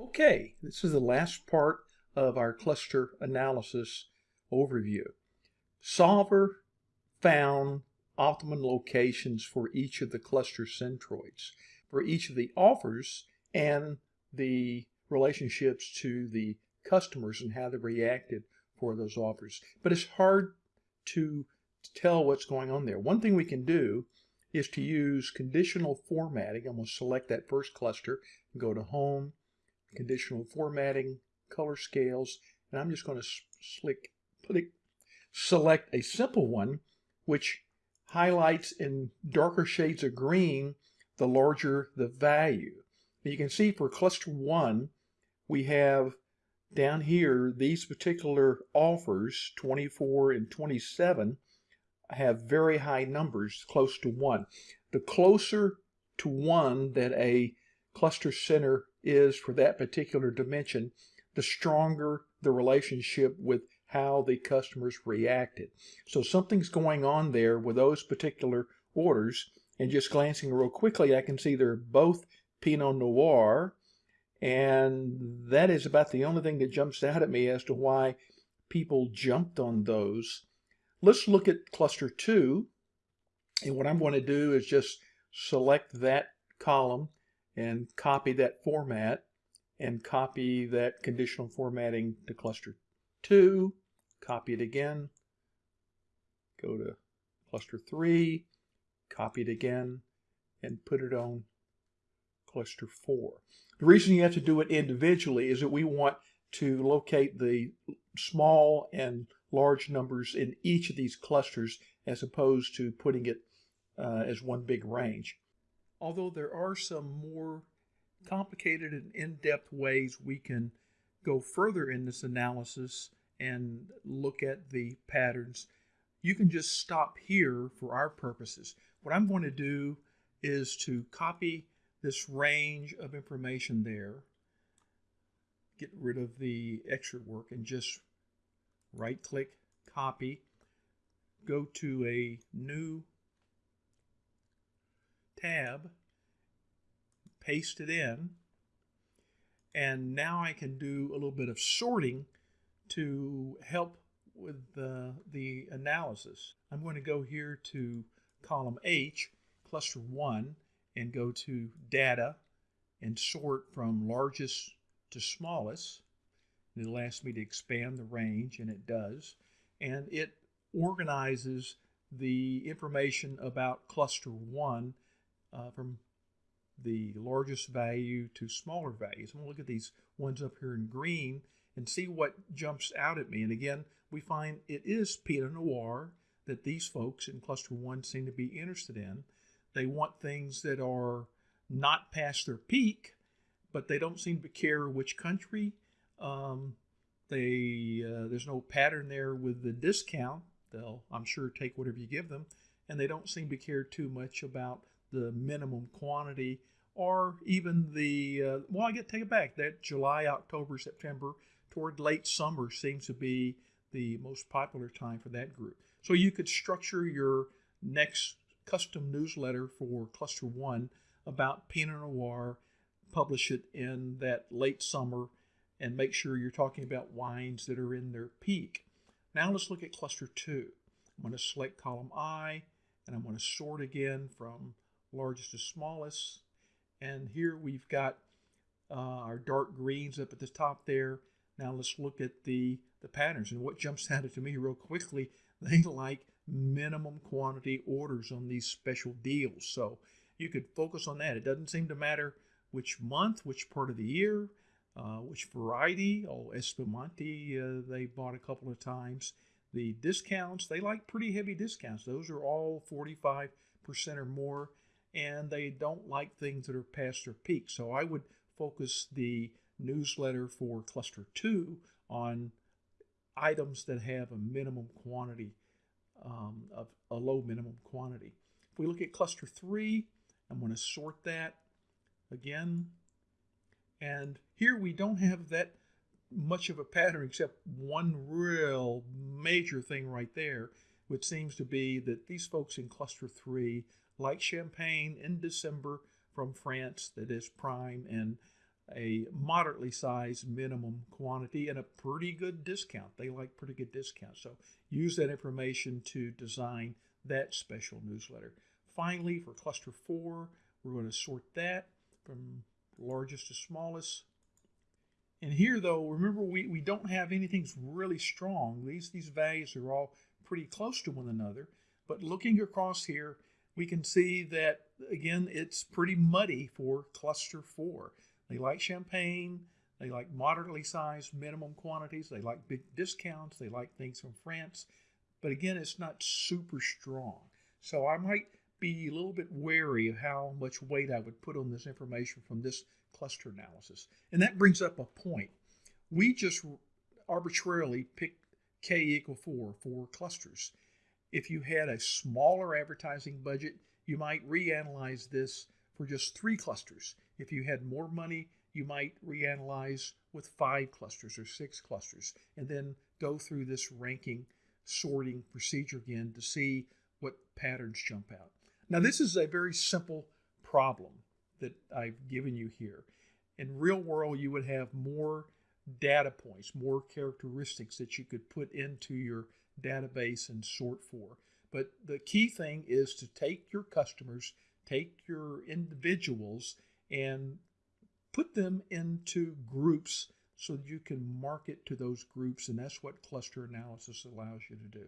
Okay, this is the last part of our cluster analysis overview. Solver found optimum locations for each of the cluster centroids, for each of the offers and the relationships to the customers and how they reacted for those offers. But it's hard to tell what's going on there. One thing we can do is to use conditional formatting. I'm going to select that first cluster and go to Home, conditional formatting, color scales, and I'm just going to slick, it, select a simple one, which highlights in darker shades of green the larger the value. You can see for cluster one, we have down here, these particular offers, 24 and 27, have very high numbers, close to 1. The closer to 1 that a cluster center is for that particular dimension, the stronger the relationship with how the customers reacted. So something's going on there with those particular orders. And just glancing real quickly, I can see they're both Pinot Noir. And that is about the only thing that jumps out at me as to why people jumped on those. Let's look at cluster two. And what I'm going to do is just select that column and copy that format and copy that conditional formatting to cluster 2, copy it again, go to cluster 3, copy it again, and put it on cluster 4. The reason you have to do it individually is that we want to locate the small and large numbers in each of these clusters as opposed to putting it uh, as one big range although there are some more complicated and in-depth ways we can go further in this analysis and look at the patterns, you can just stop here for our purposes. What I'm going to do is to copy this range of information there, get rid of the extra work and just right click, copy, go to a new tab, paste it in, and now I can do a little bit of sorting to help with the, the analysis. I'm going to go here to column H, cluster 1, and go to data and sort from largest to smallest. It'll ask me to expand the range, and it does. And it organizes the information about cluster 1 uh, from the largest value to smaller values. I'm going to look at these ones up here in green and see what jumps out at me. And again, we find it is Pinot Noir that these folks in cluster one seem to be interested in. They want things that are not past their peak, but they don't seem to care which country. Um, they uh, there's no pattern there with the discount. They'll I'm sure take whatever you give them, and they don't seem to care too much about the minimum quantity or even the uh, well i get take it back. That july october september toward late summer seems to be the most popular time for that group. So you could structure your next custom newsletter for cluster one about pinot noir publish it in that late summer and make sure you're talking about wines that are in their peak. Now let's look at cluster two. I'm going to select column i and i'm going to sort again from largest to smallest. And here we've got uh, our dark greens up at the top there. Now let's look at the, the patterns. And what jumps out to me real quickly, they like minimum quantity orders on these special deals. So you could focus on that. It doesn't seem to matter which month, which part of the year, uh, which variety. Oh, Espumante, uh, they bought a couple of times. The discounts, they like pretty heavy discounts. Those are all 45% or more and they don't like things that are past their peak. So I would focus the newsletter for cluster two on items that have a minimum quantity um, of a low minimum quantity. If we look at cluster three, I'm going to sort that again. And here we don't have that much of a pattern except one real major thing right there, which seems to be that these folks in cluster three like champagne in December from France that is prime and a moderately sized minimum quantity and a pretty good discount. They like pretty good discounts. So use that information to design that special newsletter. Finally, for cluster four, we're going to sort that from largest to smallest. And here though, remember we, we don't have anything really strong. These, these values are all pretty close to one another. But looking across here, we can see that again, it's pretty muddy for cluster four. They like champagne. They like moderately sized minimum quantities. They like big discounts. They like things from France. But again, it's not super strong. So I might be a little bit wary of how much weight I would put on this information from this cluster analysis. And that brings up a point. We just arbitrarily picked k equal 4 for clusters. If you had a smaller advertising budget, you might reanalyze this for just three clusters. If you had more money, you might reanalyze with five clusters or six clusters, and then go through this ranking sorting procedure again to see what patterns jump out. Now, this is a very simple problem that I've given you here. In real world, you would have more data points, more characteristics that you could put into your database and sort for. But the key thing is to take your customers, take your individuals, and put them into groups so you can market to those groups. And that's what cluster analysis allows you to do.